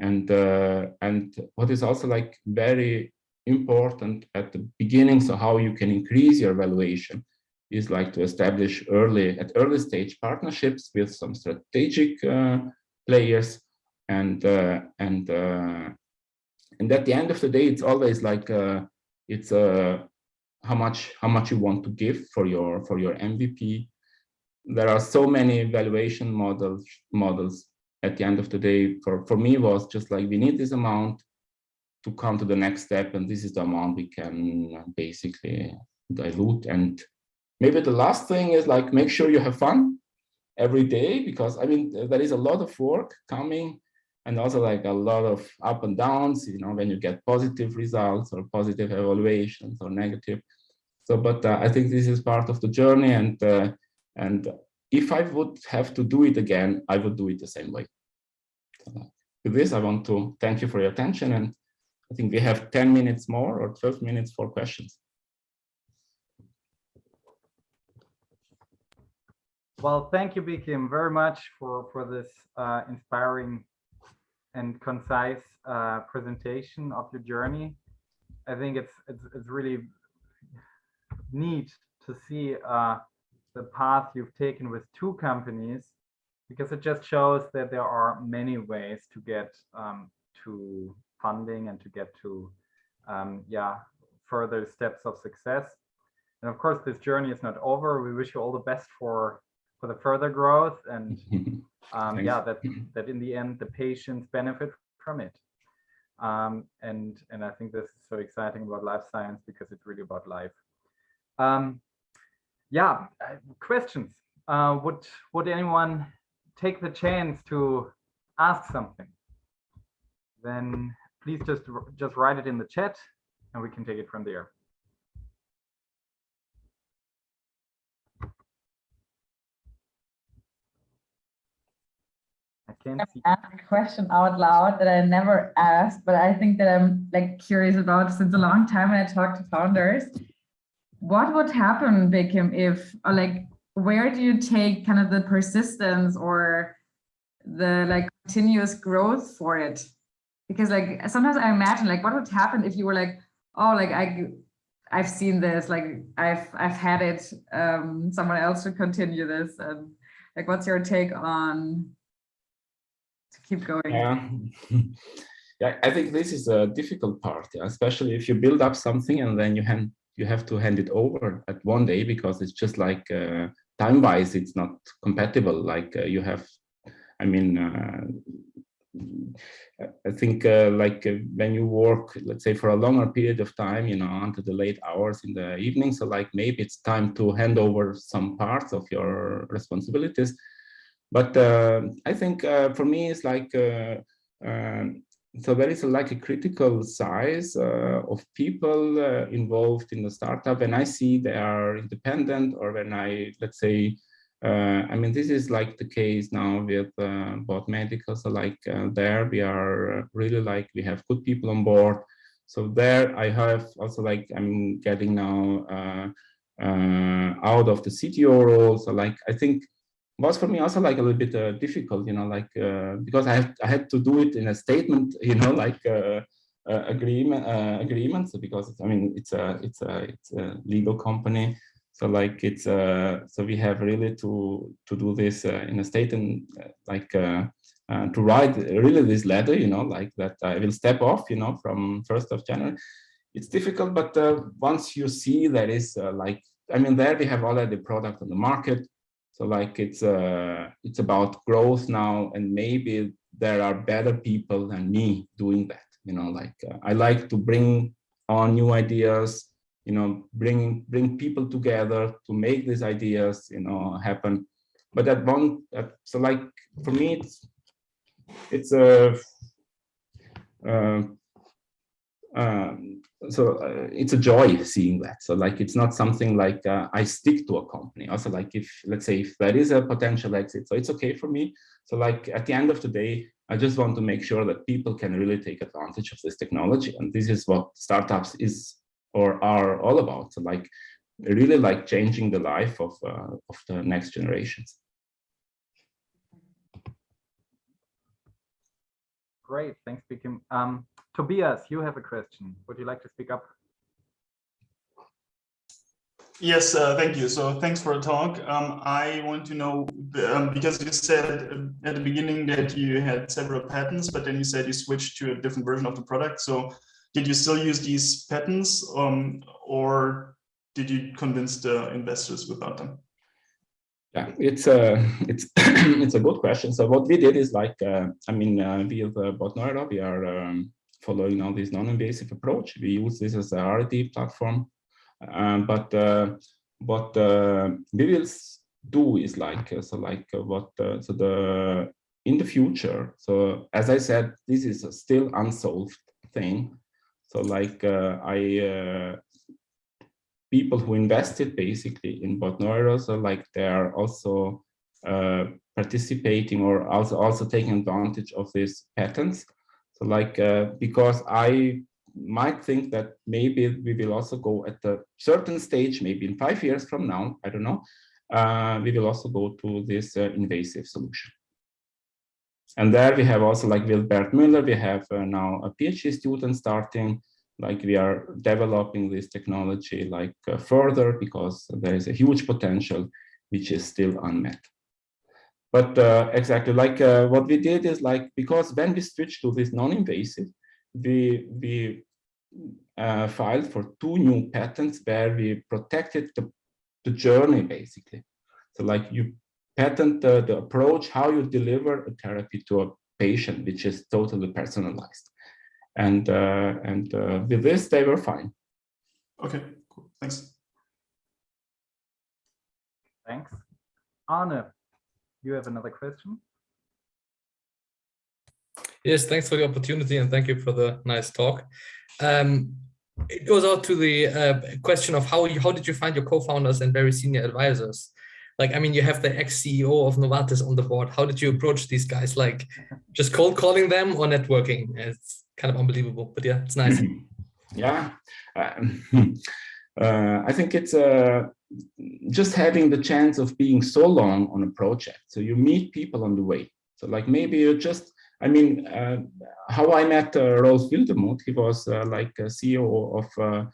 and uh, and what is also like very important at the beginning. So how you can increase your valuation is like to establish early at early stage partnerships with some strategic uh, players. And uh, and uh, and at the end of the day it's always like it's uh, how much how much you want to give for your for your mvp there are so many evaluation models models at the end of the day. For for me was just like we need this amount to come to the next step and this is the amount we can basically dilute and maybe the last thing is like make sure you have fun every day because i mean there is a lot of work coming and also like a lot of up and downs, you know, when you get positive results or positive evaluations or negative. So, but uh, I think this is part of the journey and, uh, and if I would have to do it again, I would do it the same way. So, with this, I want to thank you for your attention and I think we have 10 minutes more or 12 minutes for questions. Well, thank you, Bekim, very much for, for this uh, inspiring and concise uh, presentation of your journey. I think it's it's, it's really neat to see uh, the path you've taken with two companies because it just shows that there are many ways to get um, to funding and to get to um, yeah further steps of success. And of course, this journey is not over. We wish you all the best for for the further growth and <laughs> um, yeah, that that in the end the patients benefit from it. Um, and and I think this is so exciting about life science because it's really about life. Um, yeah, questions. Uh, would would anyone take the chance to ask something? Then please just just write it in the chat, and we can take it from there. Can ask a question out loud that I never asked, but I think that I'm like curious about since a long time when I talk to founders. What would happen, Bekim, if or like where do you take kind of the persistence or the like continuous growth for it? Because like sometimes I imagine like what would happen if you were like, oh, like I I've seen this, like I've I've had it, um, someone else should continue this. And like what's your take on keep going. Yeah. <laughs> yeah, I think this is a difficult part, yeah, especially if you build up something and then you hand you have to hand it over at one day because it's just like uh, time wise it's not compatible like uh, you have i mean uh, i think uh, like uh, when you work let's say for a longer period of time you know until the late hours in the evening so like maybe it's time to hand over some parts of your responsibilities but uh, I think uh, for me, it's like uh, um, so there is like a critical size uh, of people uh, involved in the startup and I see they are independent or when I, let's say, uh, I mean, this is like the case now with uh, Bot Medical. So like there we are really like, we have good people on board. So there I have also like, I'm getting now out of the CTO role. So like, I think was for me also like a little bit uh, difficult, you know, like uh, because I have I had to do it in a statement, <laughs> you know, like uh, agreement agreements because I mean it's a it's a it's a legal company, so like it's uh so we have really to to do this uh, in a state and uh, like uh, to write really this letter, you know, like that I will step off, you know, from first of January. It's difficult, but once you see that is like I mean there we have already product on the market so like it's uh, it's about growth now, and maybe there are better people than me doing that. You know, like uh, I like to bring on new ideas. You know, bring bring people together to make these ideas you know happen. But that one, uh, so like for me, it's it's a uh, um, so uh, it's a joy seeing that. So like, it's not something like uh, I stick to a company. Also like if, let's say, if there is a potential exit, so it's okay for me. So like at the end of the day, I just want to make sure that people can really take advantage of this technology. And this is what startups is or are all about. So like really like changing the life of, uh, of the next generations. Great, thanks, Bekim. Um, Tobias, you have a question. Would you like to speak up? Yes, uh, thank you. So thanks for the talk. Um, I want to know, um, because you said at the beginning that you had several patents, but then you said you switched to a different version of the product. So did you still use these patents um, or did you convince the investors without them? Yeah, it's a <coughs> it's <coughs> it's a good question. So what we did is like, uh, I mean, uh, with uh, Bot Neuro, we are um, following now this non-invasive approach. We use this as a R&D platform, um, but uh, what uh, we will do is like uh, so like uh, what uh, so the in the future. So as I said, this is still unsolved thing. So like I people who invested basically in Bot Neuro, so like they are also participating or also also taking advantage of these patents so like, uh, because I might think that maybe we will also go at a certain stage, maybe in five years from now, I don't know, uh, we will also go to this uh, invasive solution. And there we have also like Wilbert Müller, we have uh, now a PhD student starting, like we are developing this technology like uh, further because there is a huge potential which is still unmet. But uh, exactly like uh, what we did is like, because when we switched to this non-invasive, we, we uh, filed for two new patents where we protected the, the journey basically. So like you patent the, the approach, how you deliver a therapy to a patient, which is totally personalized. And, uh, and uh, with this, they were fine. Okay, cool. Thanks. Thanks. Arne, you have another question? Yes, thanks for the opportunity and thank you for the nice talk. Um, it goes out to the uh, question of how you, how did you find your co-founders and very senior advisors? Like, I mean, you have the ex-CEO of Novartis on the board. How did you approach these guys? Like, just cold calling them or networking? It's kind of unbelievable, but yeah, it's nice. <laughs> Yeah, um, <laughs> uh, I think it's a just having the chance of being so long on a project. So you meet people on the way. So like maybe you just, I mean, uh, how I met uh, Rolf Wildermuth, he was uh, like a CEO of uh,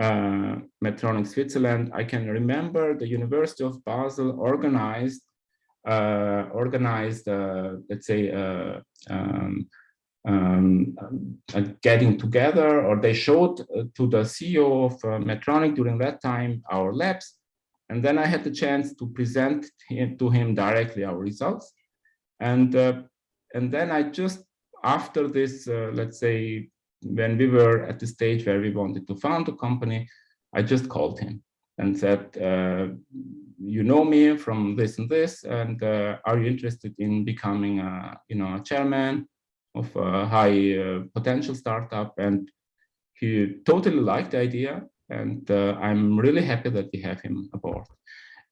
uh, Medtronic Switzerland. I can remember the University of Basel organized, uh, organized, uh, let's say, um, um, getting together or they showed to the CEO of Medtronic during that time our labs and then I had the chance to present to him directly our results. And, uh, and then I just, after this, uh, let's say, when we were at the stage where we wanted to found a company, I just called him and said, uh, you know me from this and this, and uh, are you interested in becoming a, you know, a chairman? of a high uh, potential startup, and he totally liked the idea. And uh, I'm really happy that we have him aboard.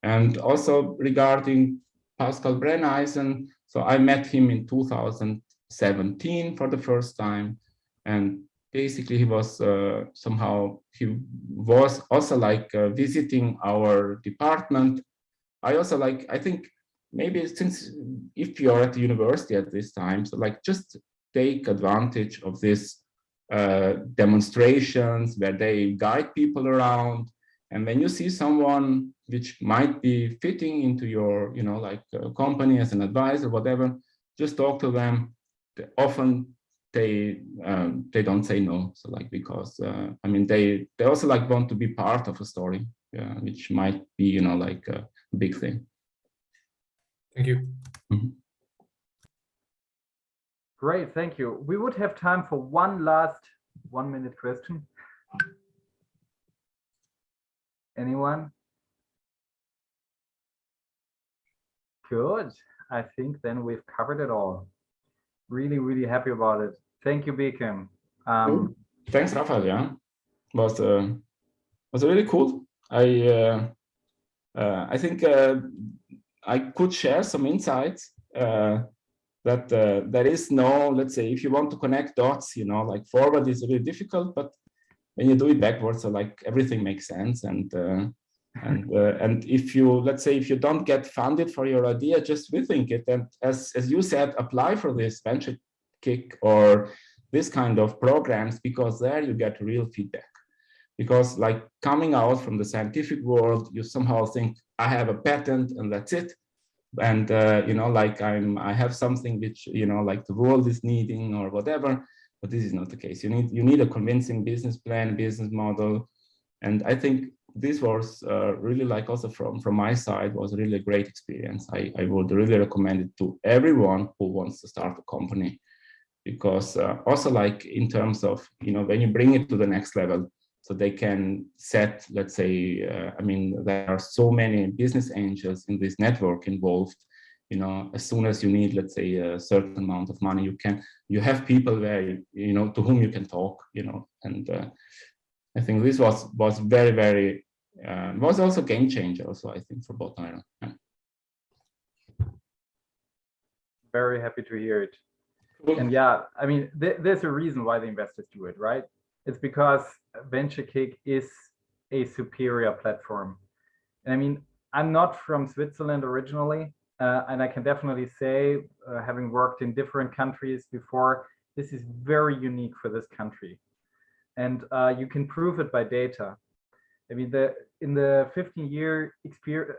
And also regarding Pascal Brenneisen, so I met him in 2017 for the first time, and basically he was uh, somehow he was also like uh, visiting our department. I also like I think maybe since if you're at the university at this time, so like just take advantage of this uh, demonstrations where they guide people around. And when you see someone which might be fitting into your, you know, like uh, company as an advisor, whatever, just talk to them. They- Often they um, they don't say no. So like because uh, I mean they they also like want to be part of a story, yeah, which might be you know like a big thing. Thank you. Great, thank you. We would have time for one last one minute question. Anyone? Good. I think then we've covered it all. Really, really happy about it. Thank you, Bekim. Um, Thanks, Rafael. Yeah, was uh, was really cool. I uh, uh, I think uh, I could share some insights uh, that uh, there is no, let's say, if you want to connect dots, you know, like forward is really difficult, but when you do it backwards, so like everything makes sense. And uh, and uh, and if you, let's say, if you don't get funded for your idea, just rethink it. And as as you said, apply for this venture kick or this kind of programs because there you get real feedback because like coming out from the scientific world you somehow think i have a patent and that's it and uh, you know like i'm i have something which you know like the world is needing or whatever but this is not the case. You need you need a convincing business plan business model. And i think this was uh, really like also from from my side was really a great experience. I i would really recommend it to everyone who wants to start a company because uh, also like in terms of you know when you bring it to the next level so they can set let's say uh, i mean there are so many business angels in this network involved you know as soon as you need let's say a certain amount of money you can you have people where you, know to whom you can talk you know and uh, i think this was was very very uh, was also game changer also i think for both Iron. Yeah. very happy to hear it. And yeah, I mean, th- there's a reason why the investors do it, right? It's because Venture Kick is a superior platform. And I mean, I'm not from Switzerland originally, uh, and I can definitely say, uh, having worked in different countries before, this is very unique for this country. And uh, you can prove it by data. I mean, the in the 15 year experience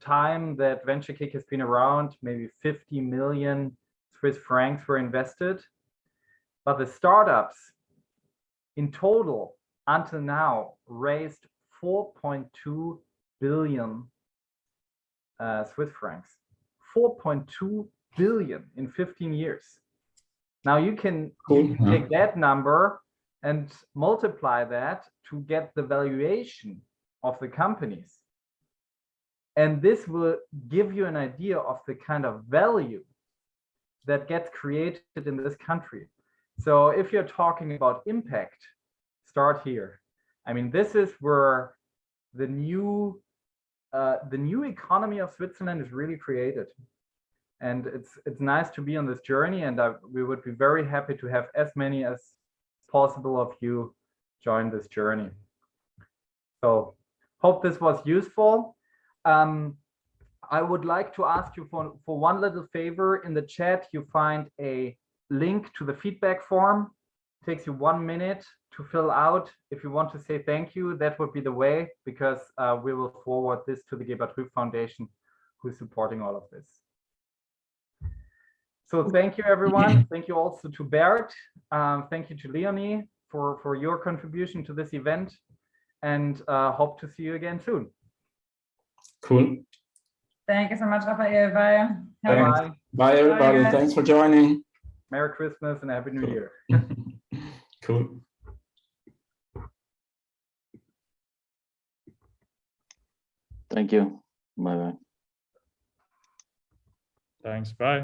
time that Venture Kick has been around, maybe 50 million Swiss francs were invested. But the startups in total until now raised 4.2 billion uh, Swiss francs. 4.2 billion in 15 years. Now you can, Cool, you can take that number and multiply that to get the valuation of the companies. And this will give you an idea of the kind of value that gets created in this country. So if you're talking about impact, start here. I mean, this is where the new uh, the new economy of Switzerland is really created. And it's it's nice to be on this journey, and I, we would be very happy to have as many as possible of you join this journey. So hope this was useful. Um, I would like to ask you for, for one little favor. In the chat, you find a link to the feedback form. takes you one minute to fill out. If you want to say thank you, that would be the way, because uh, we will forward this to the Gebert Rüf Foundation, who's supporting all of this. So thank you, everyone. <clears throat> Thank you also to Bert. Um, thank you to Leonie for, for your contribution to this event and uh, hope to see you again soon. Cool. Thank you so much, Raphael. Bye. Have a Thanks. Bye. Bye, everybody. guys. Thanks for joining. Merry Christmas and Happy New Cool. Year. <laughs> cool. Thank you. Bye bye. Thanks. Bye.